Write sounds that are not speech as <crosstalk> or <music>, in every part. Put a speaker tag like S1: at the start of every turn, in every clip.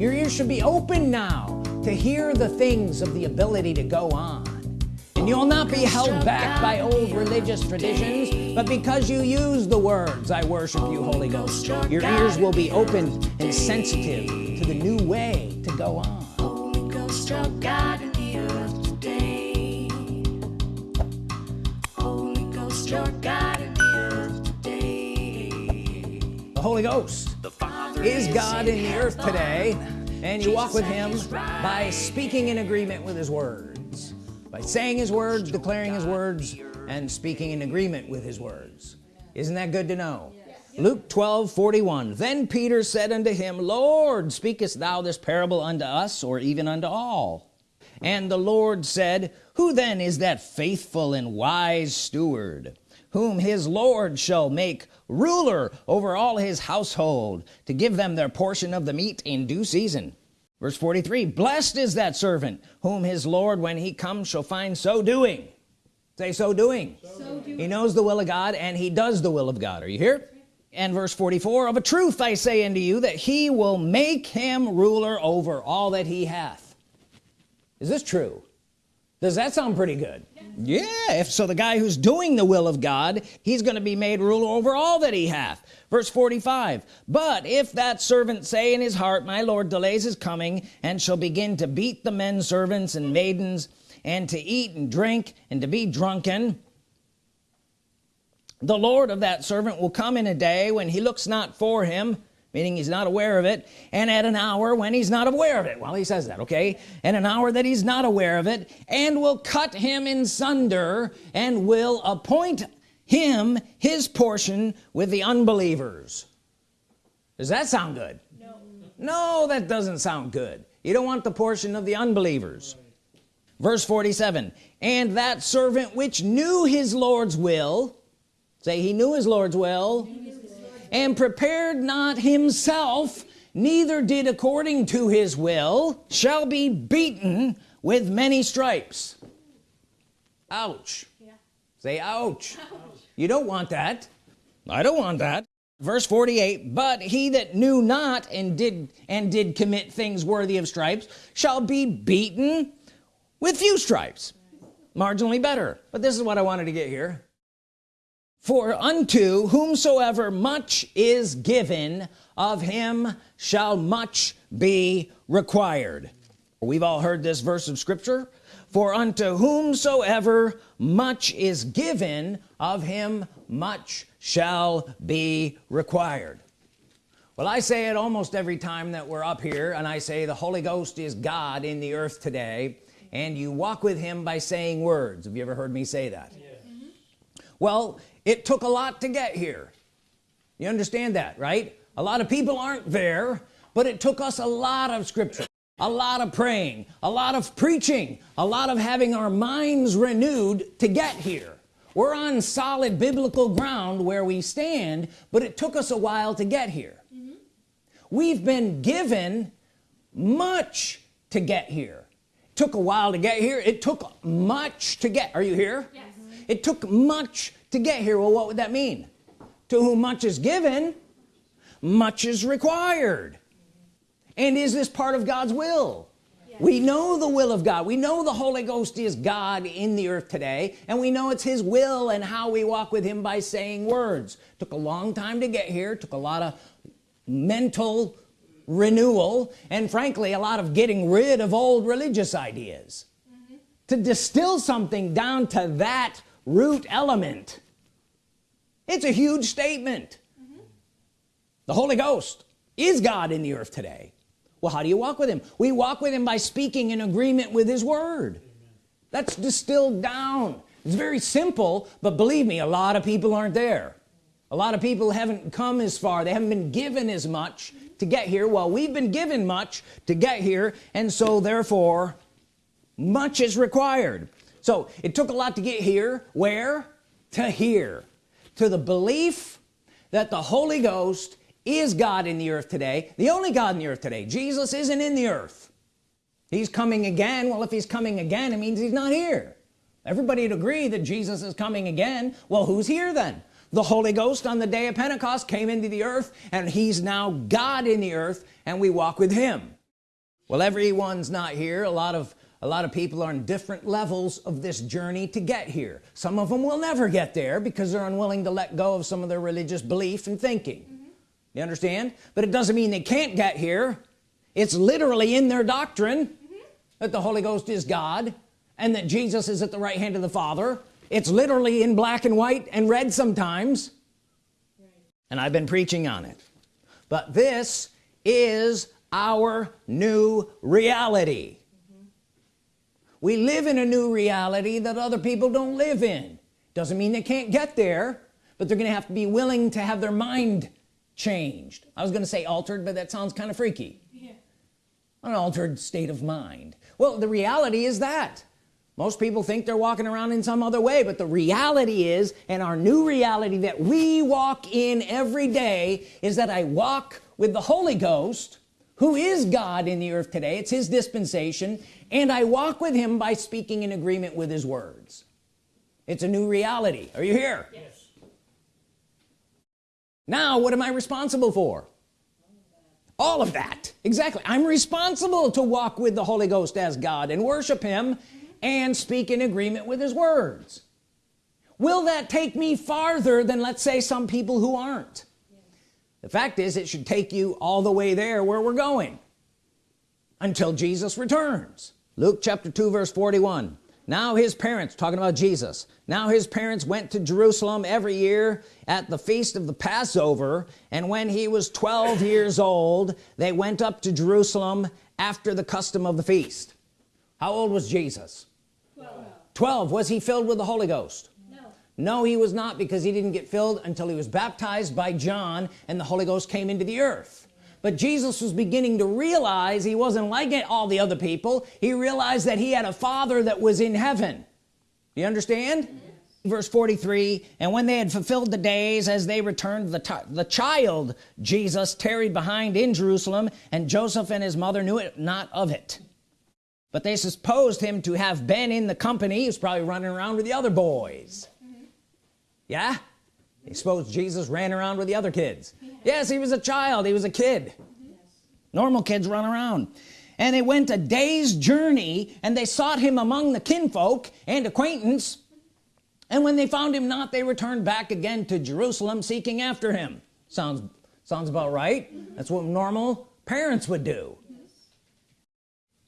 S1: your ears should be open now to hear the things of the ability to go on and you'll not be held back by old religious traditions but because you use the words I worship you Holy Ghost your ears will be open and sensitive to the new way to go on Holy Ghost, your God in the earth day. Holy Ghost, your God in the earth day. the Holy Ghost is God in the earth today and you walk with him by speaking in agreement with his words by saying his words declaring his words and speaking in agreement with his words. Isn't that good to know? Luke 12 41 then Peter said unto him Lord speakest thou this parable unto us or even unto all? And the Lord said who then is that faithful and wise steward whom his Lord shall make ruler over all his household to give them their portion of the meat in due season. Verse 43 blessed is that servant whom his Lord when he comes shall find so doing. Say so doing. so doing. He knows the will of God and he does the will of God. Are you here? And verse 44 of a truth I say unto you that he will make him ruler over all that he hath. Is this true does that sound pretty good? Yeah if so the guy who's doing the will of God he's going to be made ruler over all that he hath. Verse 45 but if that servant say in his heart my Lord delays his coming and shall begin to beat the men servants and maidens and to eat and drink and to be drunken the Lord of that servant will come in a day when he looks not for him meaning he's not aware of it and at an hour when he's not aware of it. Well he says that okay? And an hour that he's not aware of it and will cut him in sunder and will appoint him his portion with the unbelievers. Does that sound good? No. No that doesn't sound good. You don't want the portion of the unbelievers. Verse 47 and that servant which knew his Lord's will say he knew his Lord's will and prepared not himself neither did according to his will shall be beaten with many stripes. Ouch. Yeah. say ouch. ouch you don't want that. I don't want that. Verse 48 but he that knew not and did and did commit things worthy of stripes shall be beaten with few stripes. Marginally better but this is what I wanted to get here for unto whomsoever much is given of him shall much be required. We've all heard this verse of scripture. For unto whomsoever much is given of him much shall be required. Well I say it almost every time that we're up here and I say the Holy Ghost is God in the earth today and you walk with him by saying words. Have you ever heard me say that? Yeah. well it took a lot to get here. You understand that right? A lot of people aren't there but it took us a lot of scripture a lot of praying a lot of preaching a lot of having our minds renewed to get here. We're on solid biblical ground where we stand but it took us a while to get here. Mm -hmm. we've been given much to get here. It took a while to get here. It took much to get are you here? Yes. it took much to get here well what would that mean? To whom much is given much is required. And is this part of God's will? Yes. we know the will of God. We know the Holy Ghost is God in the earth today and we know it's his will and how we walk with him by saying words. Took a long time to get here took a lot of mental renewal and frankly a lot of getting rid of old religious ideas. Mm -hmm. to distill something down to that root element. It's a huge statement. Mm -hmm. the Holy Ghost is God in the earth today. Well how do you walk with him? We walk with him by speaking in agreement with his word. Amen. that's distilled down. It's very simple but believe me a lot of people aren't there. A lot of people haven't come as far. They haven't been given as much to get here. Well we've been given much to get here and so therefore much is required so it took a lot to get here. Where? To here. To the belief that the Holy Ghost is God in the earth today the only God in the earth today. Jesus isn't in the earth. He's coming again. Well if he's coming again it means he's not here. Everybody would agree that Jesus is coming again. Well who's here then? The Holy Ghost on the day of Pentecost came into the earth and he's now God in the earth and we walk with him. Well everyone's not here. A lot of a lot of people are in different levels of this journey to get here. Some of them will never get there because they're unwilling to let go of some of their religious belief and thinking. Mm -hmm. you understand? But it doesn't mean they can't get here. It's literally in their doctrine mm -hmm. that the Holy Ghost is God and that Jesus is at the right hand of the Father. It's literally in black and white and red sometimes. Right. and I've been preaching on it. But this is our new reality we live in a new reality that other people don't live in. Doesn't mean they can't get there but they're gonna have to be willing to have their mind changed. I was gonna say altered but that sounds kind of freaky. Yeah. an altered state of mind. Well the reality is that. Most people think they're walking around in some other way but the reality is and our new reality that we walk in every day is that I walk with the Holy Ghost who is God in the earth today. It's his dispensation and I walk with him by speaking in agreement with his words. It's a new reality. Are you here? Yes. now what am I responsible for? All of that. Exactly. I'm responsible to walk with the Holy Ghost as God and worship him and speak in agreement with his words. Will that take me farther than let's say some people who aren't? The fact is it should take you all the way there where we're going until Jesus returns Luke chapter 2 verse 41 now his parents talking about Jesus now his parents went to Jerusalem every year at the feast of the Passover and when he was 12 years old they went up to Jerusalem after the custom of the feast. How old was Jesus? 12, 12. was he filled with the Holy Ghost? No. No he was not because he didn't get filled until he was baptized by John and the Holy Ghost came into the earth but Jesus was beginning to realize he wasn't like all the other people. He realized that he had a father that was in heaven. You understand? Yes. verse 43 and when they had fulfilled the days as they returned the, the child Jesus tarried behind in Jerusalem and Joseph and his mother knew it not of it. But they supposed him to have been in the company. He was probably running around with the other boys. Mm-hmm. Yeah they suppose Jesus ran around with the other kids. Yes he was a child. He was a kid. Normal kids run around. And they went a day's journey and they sought him among the kinfolk and acquaintance. And when they found him not they returned back again to Jerusalem seeking after him. Sounds sounds about right. That's what normal parents would do.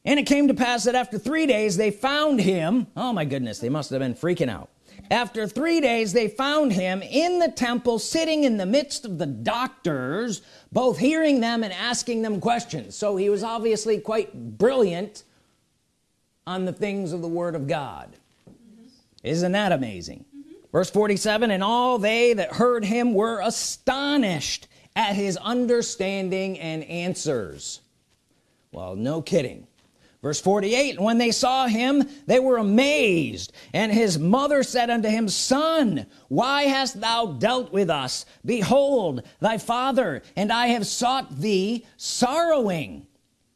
S1: And it came to pass that after three days they found him. Oh my goodness they must have been freaking out after three days they found him in the temple sitting in the midst of the doctors both hearing them and asking them questions. So he was obviously quite brilliant on the things of the Word of God. Isn't that amazing? Verse 47 and all they that heard him were astonished at his understanding and answers. Well no kidding verse 48 when they saw him they were amazed. And his mother said unto him son why hast thou dealt with us? Behold thy father and I have sought thee sorrowing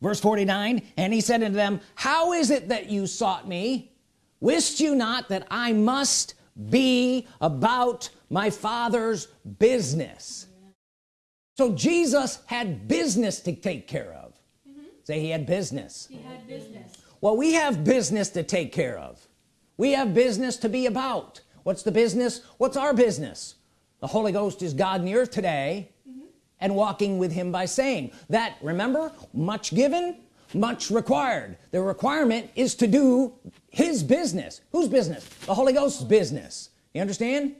S1: verse 49 and he said unto them how is it that you sought me? Wist you not that I must be about my father's business so Jesus had business to take care of say he had business. He had business. Well we have business to take care of. We have business to be about. What's the business? What's our business? The Holy Ghost is God in the earth today mm -hmm. and walking with him by saying that remember much given much required. The requirement is to do his business. Whose business? The Holy Ghost's business. You understand?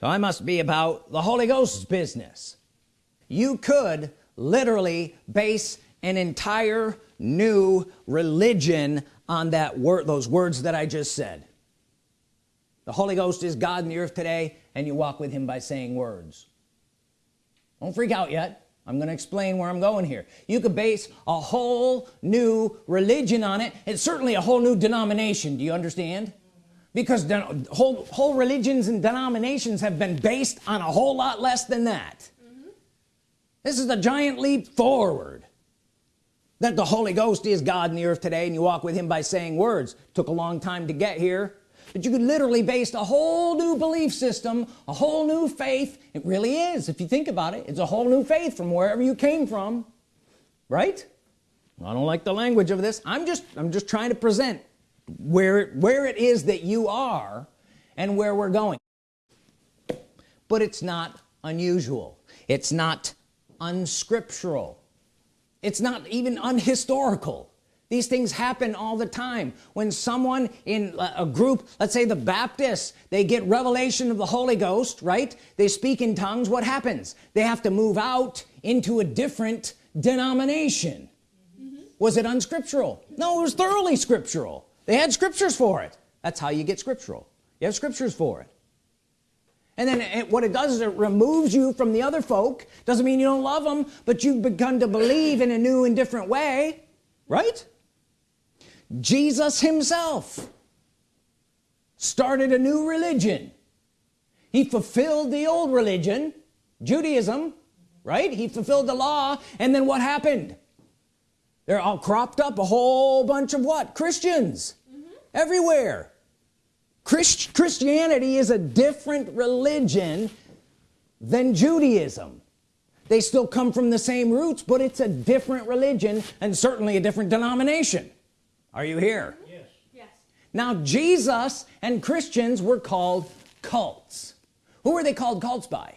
S1: So I must be about the Holy Ghost's business. You could literally base an entire new religion on that word those words that I just said. The Holy Ghost is God in the earth today and you walk with him by saying words. Don't freak out yet. I'm gonna explain where I'm going here. You could base a whole new religion on it. It's certainly a whole new denomination. Do you understand? Because whole whole religions and denominations have been based on a whole lot less than that. Mm -hmm. this is a giant leap forward that the Holy Ghost is God in the earth today and you walk with him by saying words. Took a long time to get here but you could literally base a whole new belief system a whole new faith. It really is. If you think about it it's a whole new faith from wherever you came from right? I don't like the language of this. I'm just I'm just trying to present where where it is that you are and where we're going. But it's not unusual. It's not unscriptural it's not even unhistorical. These things happen all the time. When someone in a group let's say the Baptists they get revelation of the Holy Ghost right? They speak in tongues what happens? They have to move out into a different denomination. Mm -hmm. was it unscriptural? No it was thoroughly scriptural. They had scriptures for it. That's how you get scriptural. You have scriptures for it and then it, what it does is it removes you from the other folk. Doesn't mean you don't love them but you've begun to believe in a new and different way. Right? Jesus himself started a new religion. He fulfilled the old religion Judaism right? He fulfilled the law. And then what happened? They're all cropped up a whole bunch of what? Christians. Mm -hmm. everywhere Christ Christianity is a different religion than Judaism. They still come from the same roots but it's a different religion and certainly a different denomination. Are you here?
S2: Yes. yes.
S1: Now Jesus and Christians were called cults. Who were they called cults by?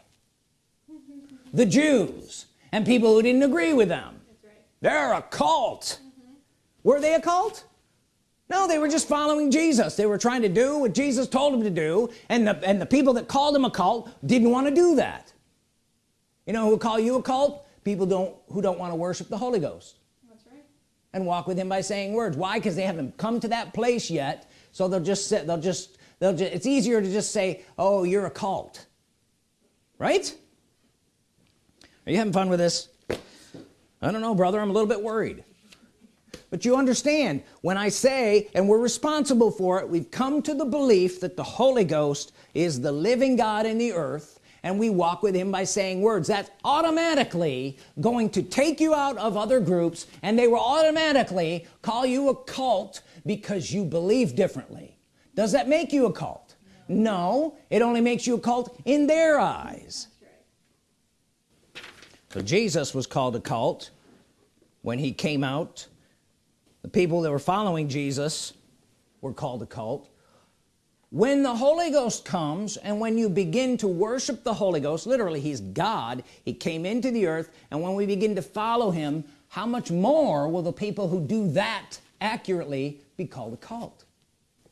S1: The Jews and people who didn't agree with them. That's right. they're a cult. Mm -hmm. were they a cult no they were just following Jesus. They were trying to do what Jesus told them to do and the, and the people that called him a cult didn't want to do that. You know who call you a cult? People don't who don't want to worship the Holy Ghost.
S2: That's right.
S1: and walk with him by saying words. Why? Because they haven't come to that place yet. So they'll just sit they'll just they'll just it's easier to just say oh you're a cult. Right? Are you having fun with this? I don't know brother. I'm a little bit worried but you understand when I say and we're responsible for it we've come to the belief that the Holy Ghost is the living God in the earth and we walk with him by saying words. That's automatically going to take you out of other groups and they will automatically call you a cult because you believe differently. Does that make you a cult? No, no it only makes you a cult in their eyes. So Jesus was called a cult when he came out the people that were following Jesus were called a cult. When the Holy Ghost comes and when you begin to worship the Holy Ghost literally he's God. He came into the earth and when we begin to follow him how much more will the people who do that accurately be called a cult?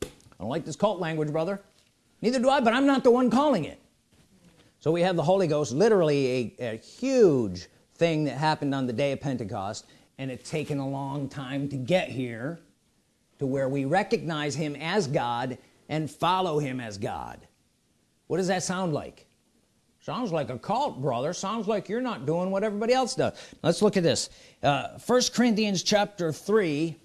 S1: I don't like this cult language brother. Neither do I but I'm not the one calling it. So we have the Holy Ghost literally a, a huge thing that happened on the day of Pentecost and it's taken a long time to get here to where we recognize him as God and follow him as God. What does that sound like? Sounds like a cult brother. Sounds like you're not doing what everybody else does. Let's look at this. Uh, first Corinthians chapter 3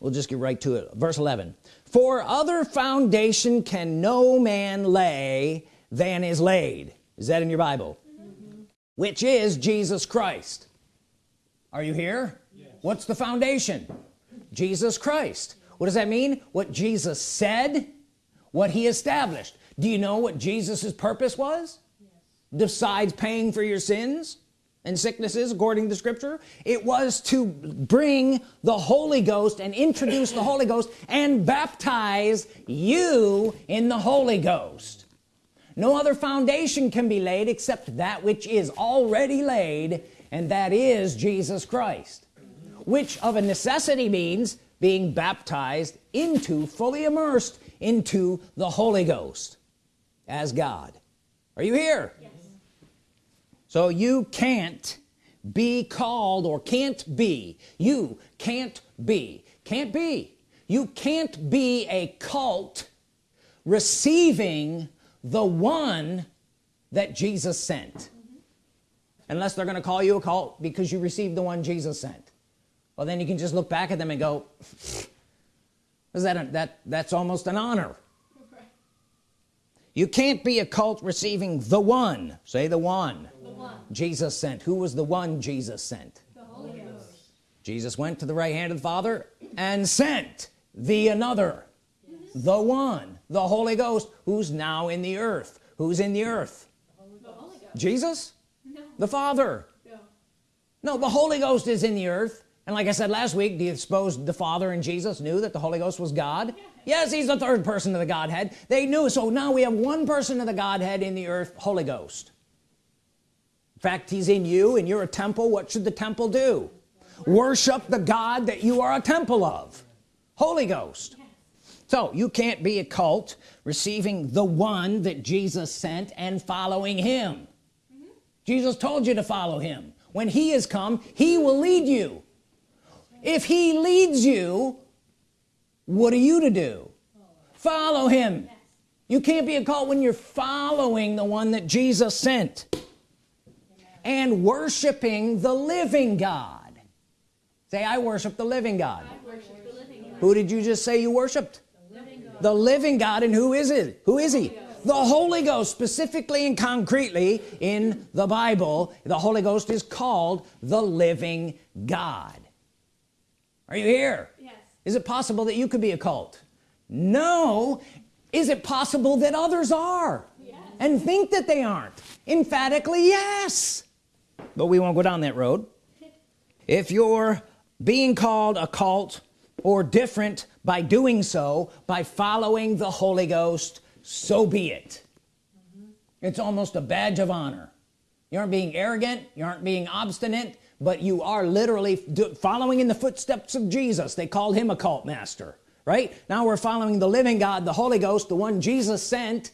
S1: we'll just get right to it. Verse 11for other foundation can no man lay than is laid. Is that in your Bible? Mm -hmm. which is Jesus Christ. Are you here. What's the foundation? Jesus Christ. What does that mean? What Jesus said? What he established. Do you know what Jesus's purpose was? Yes. besides paying for your sins and sicknesses according to scripture it was to bring the Holy Ghost and introduce the Holy Ghost and baptize you in the Holy Ghost. No other foundation can be laid except that which is already laid and that is Jesus Christ which of a necessity means being baptized into fully immersed into the Holy Ghost as God. Are you here? Yes. so you can't be called or can't be. You can't be. Can't be. You can't be a cult receiving the one that Jesus sent. Mm -hmm. unless they're gonna call you a cult because you received the one Jesus sent well then you can just look back at them and go is that a, that that's almost an honor. You can't be a cult receiving the one. Say the one, the one. Jesus sent. Who was the one Jesus sent?
S2: The Holy Ghost.
S1: Jesus went to the right hand of the Father and sent the another. The one the Holy Ghost who's now in the earth. Who's in the earth? The Holy Ghost. Jesus?
S2: No.
S1: the Father?
S2: No.
S1: no the Holy Ghost is in the earth and like I said last week do you suppose the Father and Jesus knew that the Holy Ghost was God? Yes he's the third person of the Godhead. They knew so now we have one person of the Godhead in the earth Holy Ghost. In fact he's in you and you're a temple. What should the temple do? Worship the God that you are a temple of Holy Ghost. So you can't be a cult receiving the one that Jesus sent and following him. Jesus told you to follow him. When he has come he will lead you if he leads you what are you to do? Follow him. You can't be a cult when you're following the one that Jesus sent and worshiping the living God. Say I worship the living God, worship the living God. who did you just say you worshiped? The living, the living God. And who is it? Who is he? The Holy Ghost specifically and concretely in the Bible. The Holy Ghost is called the living God are you here? Yes. is it possible that you could be a cult? No. Is it possible that others are? Yes. and think that they aren't. Emphatically yes. But we won't go down that road. If you're being called a cult or different by doing so by following the Holy Ghost so be it. Mm -hmm. it's almost a badge of honor. You aren't being arrogant. You aren't being obstinate but you are literally following in the footsteps of Jesus. They called him a cult master right? Now we're following the living God the Holy Ghost the one Jesus sent.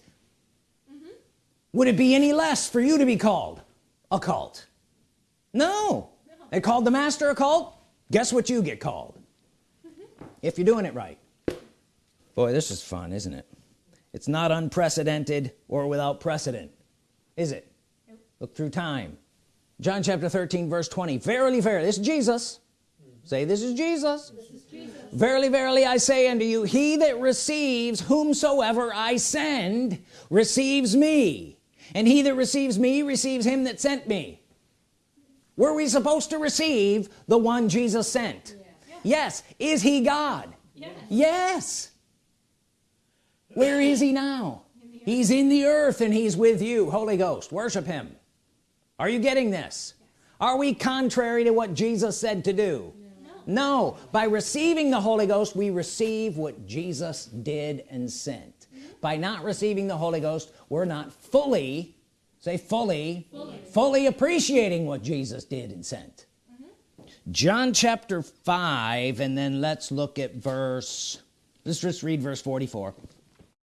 S1: Mm -hmm. would it be any less for you to be called a cult? No, no. they called the master a cult? Guess what you get called? Mm -hmm. if you're doing it right. Boy this is fun isn't it? It's not unprecedented or without precedent is it? Nope. look through time John chapter 13 verse 20 verily verily this is Jesus. Say this is, Jesus. this is Jesus. Verily verily I say unto you he that receives whomsoever I send receives me. And he that receives me receives him that sent me. Were we supposed to receive the one Jesus sent? Yes, yes. is he God? Yes. yes. Where is he now? He's in the earth and he's with you. Holy Ghost worship him are you getting this are we contrary to what Jesus said to do no. no by receiving the Holy Ghost we receive what Jesus did and sent mm -hmm. by not receiving the Holy Ghost we're not fully say fully fully, fully appreciating what Jesus did and sent mm -hmm. John chapter 5 and then let's look at verse let's just read verse 44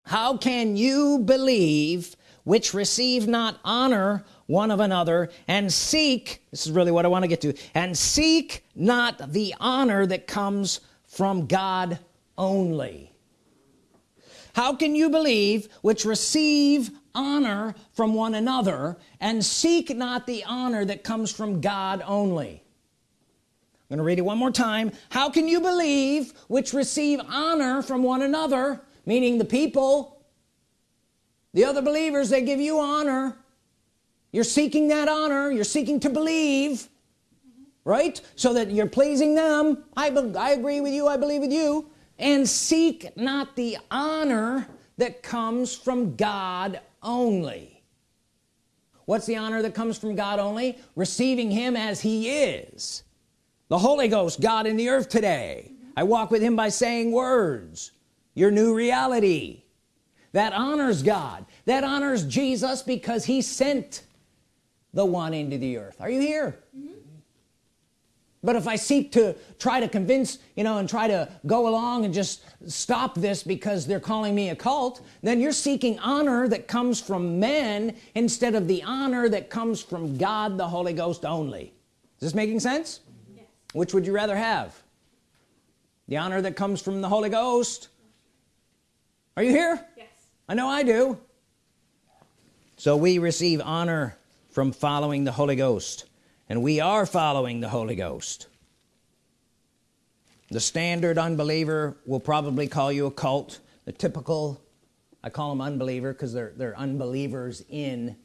S1: how can you believe which receive not honor one of another and seek this is really what I want to get to and seek not the honor that comes from God only. How can you believe which receive honor from one another and seek not the honor that comes from God only? I'm gonna read it one more time. How can you believe which receive honor from one another meaning the people the other believers they give you honor you're seeking that honor. You're seeking to believe right? So that you're pleasing them. I, I agree with you. I believe with you. And seek not the honor that comes from God only. What's the honor that comes from God only? Receiving him as he is. The Holy Ghost God in the earth today. I walk with him by saying words. Your new reality. That honors God. That honors Jesus because he sent the one into the earth. Are you here? Mm -hmm. but if I seek to try to convince you know and try to go along and just stop this because they're calling me a cult then you're seeking honor that comes from men instead of the honor that comes from God the Holy Ghost only. Is this making sense? Yes. which would you rather have? The honor that comes from the Holy Ghost? Are you here? Yes. I know I do. So we receive honor from following the Holy Ghost. And we are following the Holy Ghost. The standard unbeliever will probably call you a cult. The typical I call them unbeliever because they're they're unbelievers in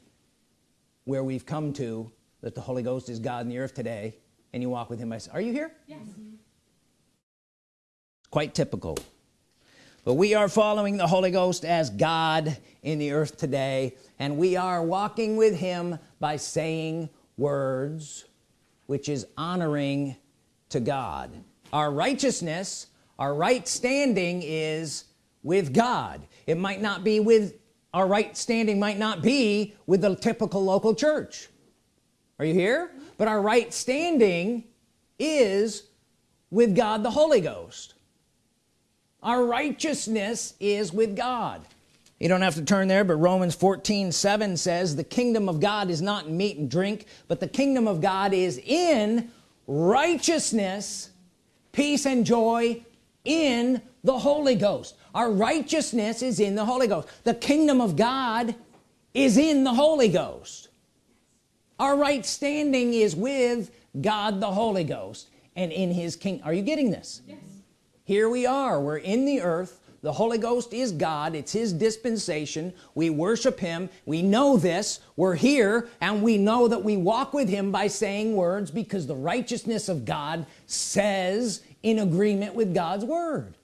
S1: where we've come to that the Holy Ghost is God in the earth today and you walk with him. I say are you here? Yes. Quite typical but we are following the Holy Ghost as God in the earth today and we are walking with him by saying words which is honoring to God. Our righteousness our right standing is with God. It might not be with our right standing might not be with the typical local church. Are you here? But our right standing is with God the Holy Ghost our righteousness is with God. You don't have to turn there but Romans 14 7 says the kingdom of God is not meat and drink but the kingdom of God is in righteousness peace and joy in the Holy Ghost. Our righteousness is in the Holy Ghost. The kingdom of God is in the Holy Ghost. Our right standing is with God the Holy Ghost and in his king are you getting this? Yes. Here we are. We're in the earth. The Holy Ghost is God. It's his dispensation. We worship him. We know this. We're here and we know that we walk with him by saying words because the righteousness of God says in agreement with God's Word.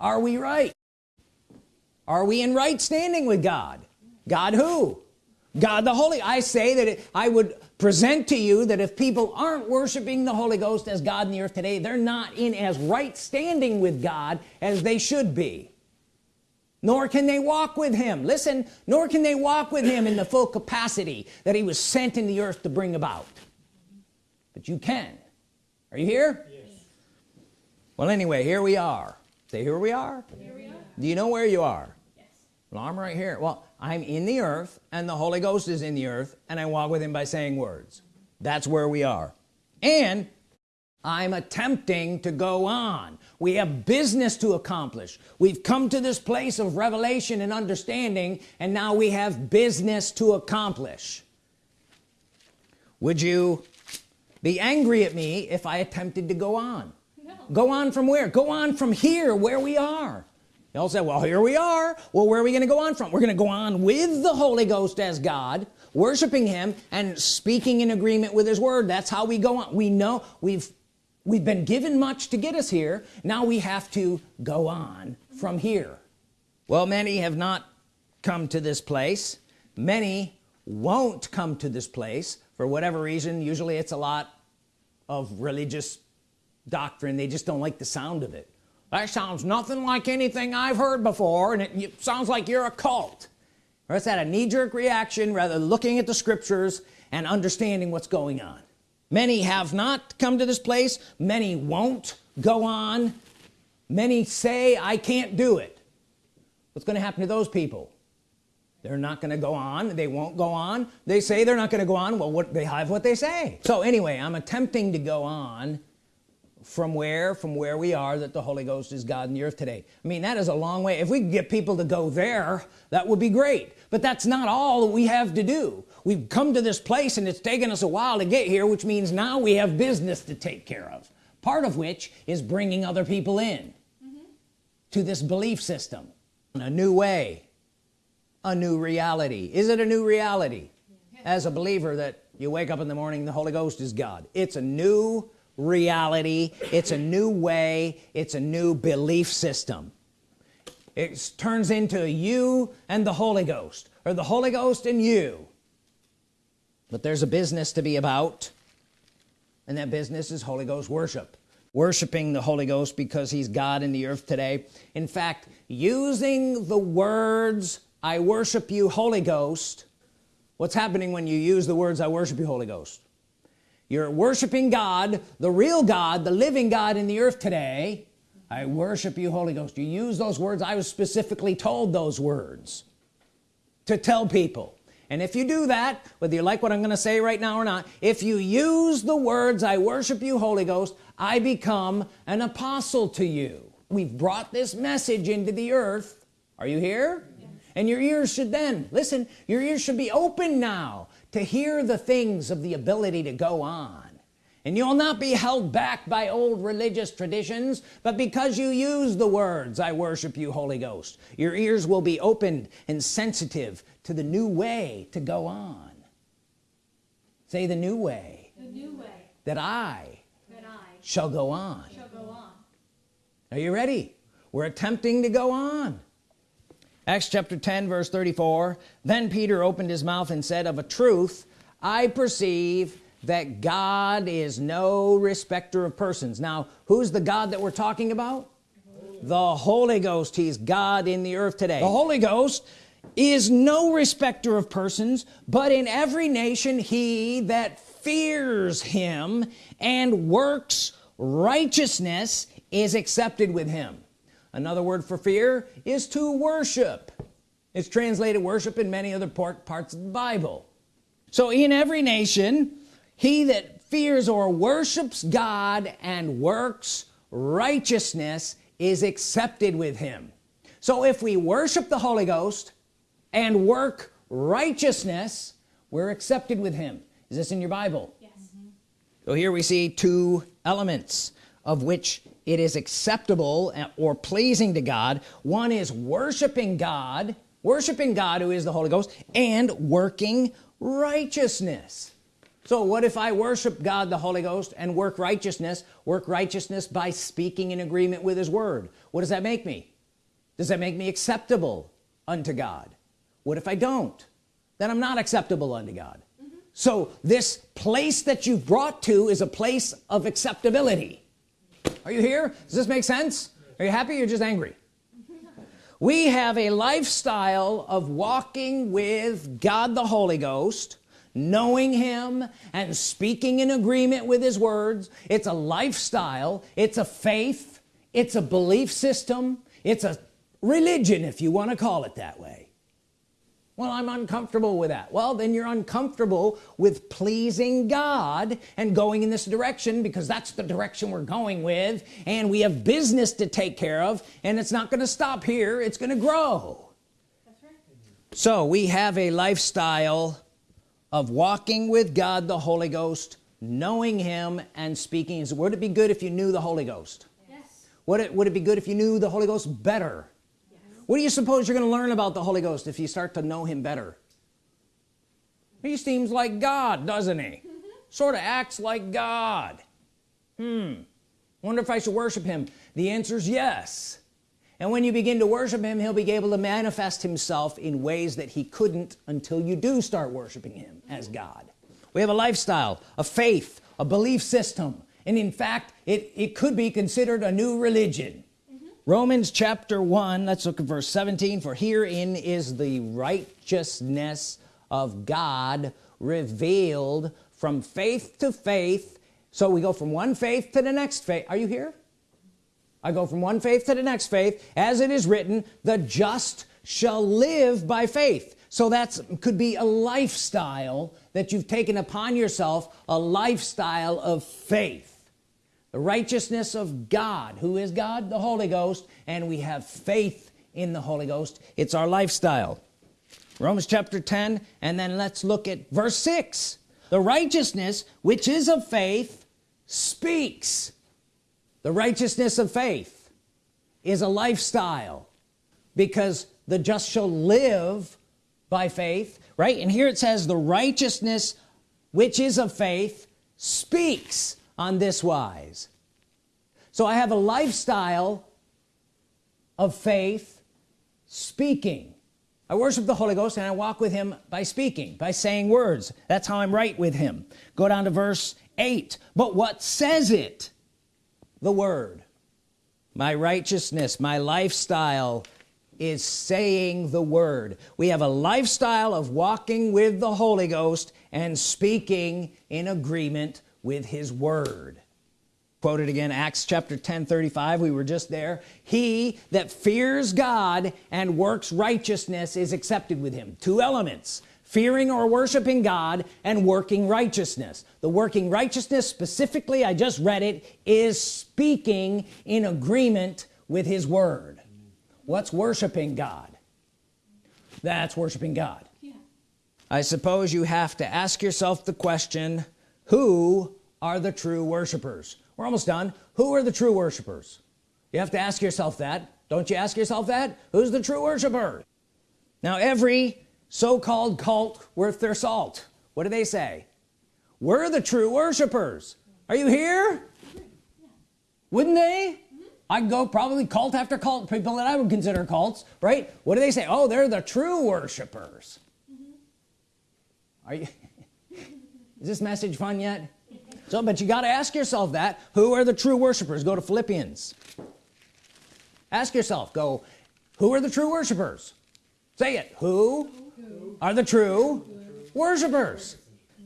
S1: Are we right? Are we in right standing with God? God who? God the Holy. I say that it, I would present to you that if people aren't worshiping the Holy Ghost as God in the earth today they're not in as right standing with God as they should be. Nor can they walk with him. Listen nor can they walk with him in the full capacity that he was sent in the earth to bring about. But you can. Are you here? Yes. well anyway here we are. Say here we are, here we are. do you know where you are. Well I'm right here. Well I'm in the earth and the Holy Ghost is in the earth and I walk with him by saying words. That's where we are. And I'm attempting to go on. We have business to accomplish. We've come to this place of revelation and understanding and now we have business to accomplish. Would you be angry at me if I attempted to go on? No. go on from where? Go on from here where we are y'all say well here we are. Well where are we gonna go on from? We're gonna go on with the Holy Ghost as God worshiping him and speaking in agreement with his word. That's how we go on. We know we've we've been given much to get us here. Now we have to go on from here. Well many have not come to this place. Many won't come to this place for whatever reason. Usually it's a lot of religious doctrine. They just don't like the sound of it that sounds nothing like anything I've heard before and it sounds like you're a cult. Or it's that a knee-jerk reaction rather than looking at the scriptures and understanding what's going on. Many have not come to this place. Many won't go on. Many say I can't do it. What's gonna happen to those people? They're not gonna go on. They won't go on. They say they're not gonna go on. Well what they have what they say. So anyway I'm attempting to go on from where from where we are that the Holy Ghost is God in the earth today. I mean that is a long way. If we could get people to go there that would be great. But that's not all that we have to do. We've come to this place and it's taken us a while to get here which means now we have business to take care of. Part of which is bringing other people in mm -hmm. to this belief system. In a new way. A new reality. Is it a new reality? As a believer that you wake up in the morning the Holy Ghost is God. It's a new reality. It's a new way. It's a new belief system. It turns into you and the Holy Ghost or the Holy Ghost and you. But there's a business to be about and that business is Holy Ghost worship. Worshiping the Holy Ghost because he's God in the earth today. In fact using the words I worship you Holy Ghost what's happening when you use the words I worship you Holy Ghost you're worshiping God the real God the living God in the earth today. I worship you Holy Ghost. You use those words. I was specifically told those words to tell people. And if you do that whether you like what I'm gonna say right now or not if you use the words I worship you Holy Ghost I become an apostle to you. We've brought this message into the earth. Are you here? And your ears should then listen your ears should be open now to hear the things of the ability to go on. And you'll not be held back by old religious traditions but because you use the words I worship you Holy Ghost your ears will be opened and sensitive to the new way to go on. Say the new way,
S2: the new way.
S1: That I,
S2: that I
S1: shall, go on.
S2: shall go on.
S1: Are you ready? We're attempting to go on Acts chapter 10 verse 34 then Peter opened his mouth and said of a truth I perceive that God is no respecter of persons. Now who's the God that we're talking about? The Holy Ghost. He's God in the earth today. The Holy Ghost is no respecter of persons but in every nation he that fears him and works righteousness is accepted with him another word for fear is to worship. It's translated worship in many other parts of the Bible. So in every nation he that fears or worships God and works righteousness is accepted with him. So if we worship the Holy Ghost and work righteousness we're accepted with him. Is this in your Bible? Yes. so here we see two elements of which it is acceptable or pleasing to God. One is worshiping God worshiping God who is the Holy Ghost and working righteousness. So what if I worship God the Holy Ghost and work righteousness work righteousness by speaking in agreement with his word? What does that make me? Does that make me acceptable unto God? What if I don't? Then I'm not acceptable unto God. Mm -hmm. so this place that you've brought to is a place of acceptability are you here? Does this make sense? Are you happy? You're just angry. We have a lifestyle of walking with God the Holy Ghost knowing him and speaking in agreement with his words. It's a lifestyle. It's a faith. It's a belief system. It's a religion if you want to call it that way well I'm uncomfortable with that. Well then you're uncomfortable with pleasing God and going in this direction because that's the direction we're going with and we have business to take care of and it's not going to stop here it's going to grow right. so we have a lifestyle of walking with God the Holy Ghost knowing him and speaking his would it be good if you knew the Holy Ghost? Yes. Would it would it be good if you knew the Holy Ghost better. What do you suppose you're gonna learn about the Holy Ghost if you start to know him better? He seems like God doesn't he? Sort of acts like God. Hmm. Wonder if I should worship him? The answer is yes. And when you begin to worship him he'll be able to manifest himself in ways that he couldn't until you do start worshiping him as God. We have a lifestyle a faith a belief system. And in fact it it could be considered a new religion. Romans chapter 1 let's look at verse 17 for herein is the righteousness of God revealed from faith to faith. So we go from one faith to the next faith. Are you here? I go from one faith to the next faith. As it is written the just shall live by faith. So that's could be a lifestyle that you've taken upon yourself a lifestyle of faith the righteousness of God who is God the Holy Ghost and we have faith in the Holy Ghost. It's our lifestyle. Romans chapter 10 and then let's look at verse 6 the righteousness which is of faith speaks. The righteousness of faith is a lifestyle because the just shall live by faith right? And here it says the righteousness which is of faith speaks on this wise. So I have a lifestyle of faith speaking. I worship the Holy Ghost and I walk with him by speaking by saying words. That's how I'm right with him. Go down to verse 8 but what says it? The word. My righteousness my lifestyle is saying the word. We have a lifestyle of walking with the Holy Ghost and speaking in agreement with his word. Quoted again Acts chapter 10 35 we were just there. He that fears God and works righteousness is accepted with him. Two elements fearing or worshiping God and working righteousness. The working righteousness specifically I just read it is speaking in agreement with his word. What's worshiping God? That's worshiping God. Yeah. I suppose you have to ask yourself the question who are the true worshipers. We're almost done. Who are the true worshipers? You have to ask yourself that. Don't you ask yourself that? Who's the true worshiper? Now every so-called cult worth their salt. What do they say? We're the true worshipers. Are you here? Wouldn't they? I go probably cult after cult people that I would consider cults right? What do they say? Oh they're the true worshipers. Are you <laughs> is this message fun yet so but you got to ask yourself that. Who are the true worshipers? Go to Philippians. Ask yourself go who are the true worshipers? Say it. Who, who? are the true worshipers?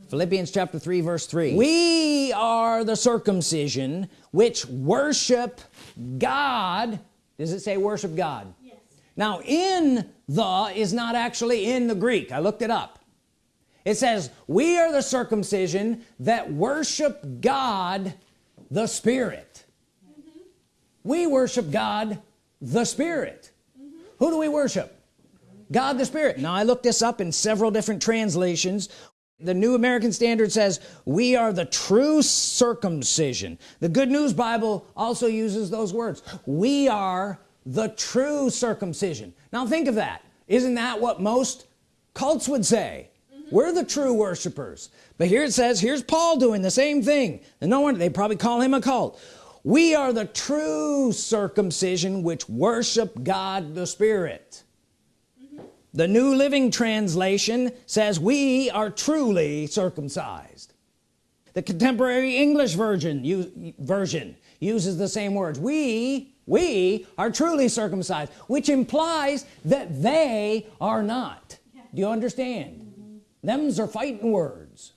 S1: Philippians chapter 3 verse 3 we are the circumcision which worship God. Does it say worship God? Yes. now in the is not actually in the Greek. I looked it up it says we are the circumcision that worship God the Spirit. Mm -hmm. we worship God the Spirit. Mm -hmm. who do we worship? God the Spirit. Now I looked this up in several different translations. The New American Standard says we are the true circumcision. The Good News Bible also uses those words. We are the true circumcision. Now think of that. Isn't that what most cults would say. We're the true worshipers. But here it says here's Paul doing the same thing. And no one they probably call him a cult. We are the true circumcision which worship God the Spirit. The New Living Translation says we are truly circumcised. The contemporary English version version uses the same words. We we are truly circumcised which implies that they are not. Do you understand. Them's are fighting words.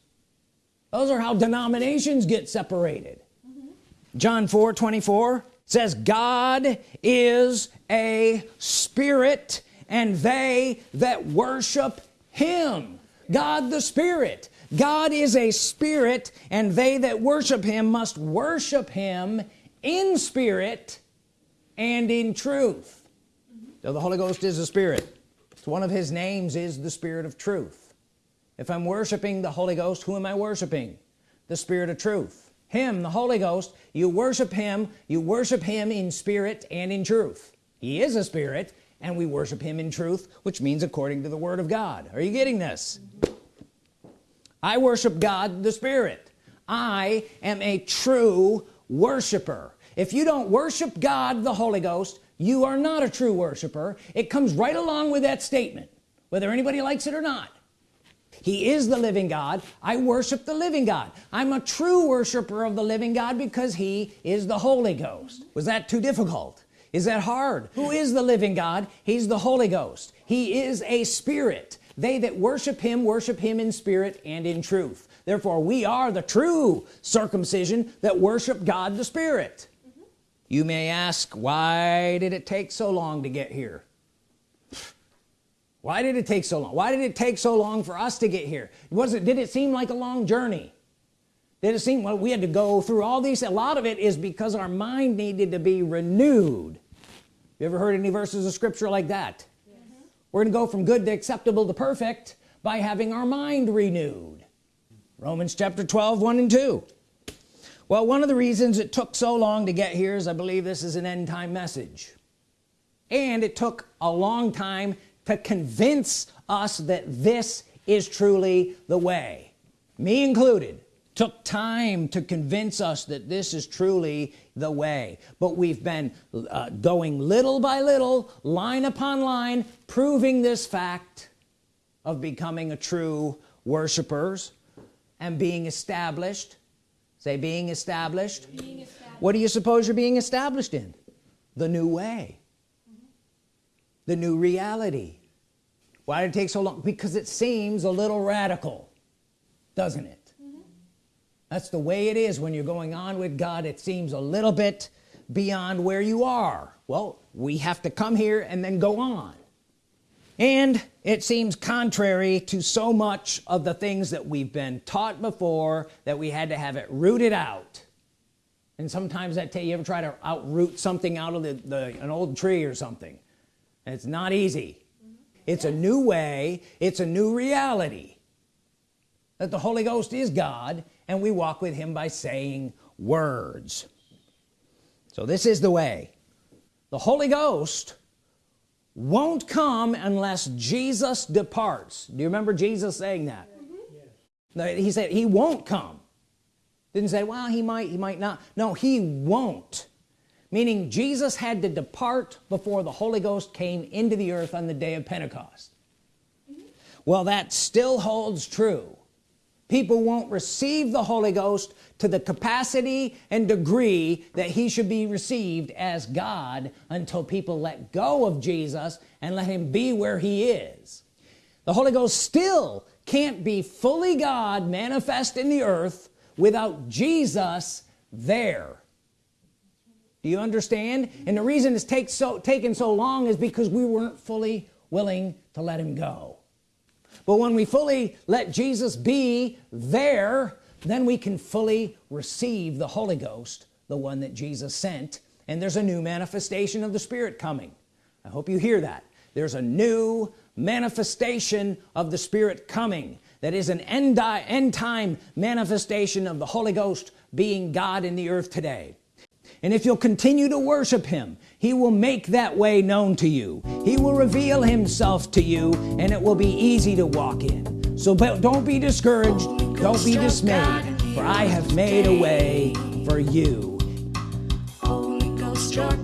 S1: Those are how denominations get separated. Mm -hmm. John 4 24 says God is a spirit and they that worship him. God the Spirit. God is a spirit and they that worship him must worship him in spirit and in truth. So the Holy Ghost is a spirit. It's one of his names is the spirit of truth if I'm worshiping the Holy Ghost who am I worshiping? The spirit of truth. Him the Holy Ghost. You worship him. You worship him in spirit and in truth. He is a spirit and we worship him in truth which means according to the Word of God. Are you getting this? I worship God the Spirit. I am a true worshiper. If you don't worship God the Holy Ghost you are not a true worshiper. It comes right along with that statement whether anybody likes it or not he is the living God. I worship the living God. I'm a true worshiper of the living God because he is the Holy Ghost. Was that too difficult? Is that hard? Who is the living God? He's the Holy Ghost. He is a spirit. They that worship him worship him in spirit and in truth. Therefore we are the true circumcision that worship God the Spirit. Mm -hmm. you may ask why did it take so long to get here why did it take so long? Why did it take so long for us to get here? Was it did it seem like a long journey? Did it seem well we had to go through all these a lot of it is because our mind needed to be renewed. You ever heard any verses of scripture like that? Yes. we're gonna go from good to acceptable to perfect by having our mind renewed. Romans chapter 12 1 and 2 well one of the reasons it took so long to get here is I believe this is an end-time message. And it took a long time to convince us that this is truly the way. Me included took time to convince us that this is truly the way. But we've been uh, going little by little line upon line proving this fact of becoming a true worshipers and being established. Say being established, being established. what do you suppose you're being established in? The new way. The new reality. Why did it take so long? Because it seems a little radical doesn't it? Mm-hmm. That's the way it is. When you're going on with God it seems a little bit beyond where you are. Well we have to come here and then go on. And it seems contrary to so much of the things that we've been taught before that we had to have it rooted out. And sometimes that tell you ever try to outroot something out of the, the an old tree or something and it's not easy. It's a new way. It's a new reality that the Holy Ghost is God and we walk with him by saying words. So this is the way. The Holy Ghost won't come unless Jesus departs. Do you remember Jesus saying that? Mm -hmm. he said he won't come. Didn't say well he might he might not. No he won't meaning Jesus had to depart before the Holy Ghost came into the earth on the day of Pentecost. Well that still holds true. People won't receive the Holy Ghost to the capacity and degree that he should be received as God until people let go of Jesus and let him be where he is. The Holy Ghost still can't be fully God manifest in the earth without Jesus there do you understand? And the reason it's take so taken so long is because we weren't fully willing to let him go. But when we fully let Jesus be there then we can fully receive the Holy Ghost the one that Jesus sent. And there's a new manifestation of the Spirit coming. I hope you hear that. There's a new manifestation of the Spirit coming. That is an end, end time manifestation of the Holy Ghost being God in the earth today and if you'll continue to worship him he will make that way known to you. He will reveal himself to you and it will be easy to walk in. So but don't be discouraged. Don't be dismayed for I have made a way for you. Holy Ghost your